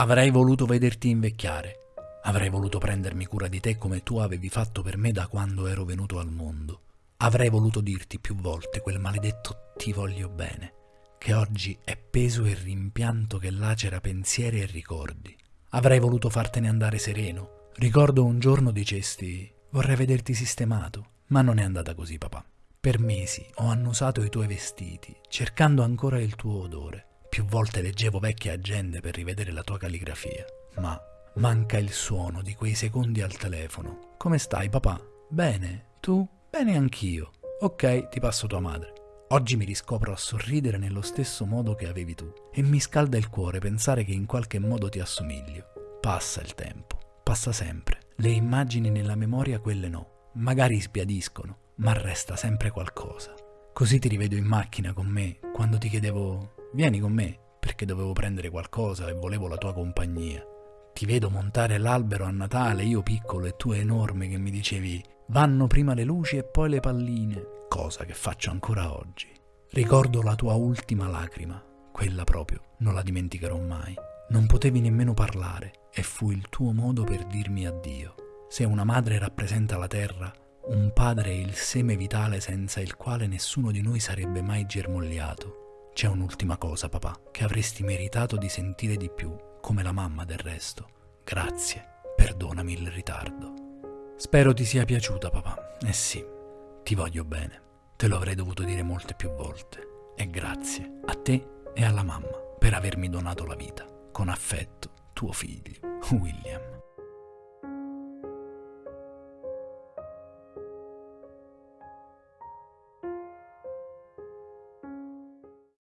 Avrei voluto vederti invecchiare. Avrei voluto prendermi cura di te come tu avevi fatto per me da quando ero venuto al mondo. Avrei voluto dirti più volte quel maledetto ti voglio bene, che oggi è peso e rimpianto che lacera pensieri e ricordi. Avrei voluto fartene andare sereno. Ricordo un giorno dicesti vorrei vederti sistemato, ma non è andata così papà. Per mesi ho annusato i tuoi vestiti, cercando ancora il tuo odore. Più volte leggevo vecchie agende per rivedere la tua calligrafia, ma manca il suono di quei secondi al telefono. Come stai papà? Bene, tu? Bene anch'io. Ok, ti passo tua madre. Oggi mi riscopro a sorridere nello stesso modo che avevi tu e mi scalda il cuore pensare che in qualche modo ti assomiglio. Passa il tempo, passa sempre. Le immagini nella memoria quelle no, magari sbiadiscono, ma resta sempre qualcosa. Così ti rivedo in macchina con me quando ti chiedevo vieni con me perché dovevo prendere qualcosa e volevo la tua compagnia. Ti vedo montare l'albero a Natale, io piccolo e tu enorme che mi dicevi vanno prima le luci e poi le palline, cosa che faccio ancora oggi. Ricordo la tua ultima lacrima, quella proprio, non la dimenticherò mai. Non potevi nemmeno parlare e fu il tuo modo per dirmi addio. Se una madre rappresenta la terra, un padre è il seme vitale senza il quale nessuno di noi sarebbe mai germogliato. C'è un'ultima cosa, papà, che avresti meritato di sentire di più, come la mamma del resto. Grazie, perdonami il ritardo. Spero ti sia piaciuta, papà. Eh sì, ti voglio bene. Te lo avrei dovuto dire molte più volte. E grazie a te e alla mamma per avermi donato la vita. Con affetto, tuo figlio, William.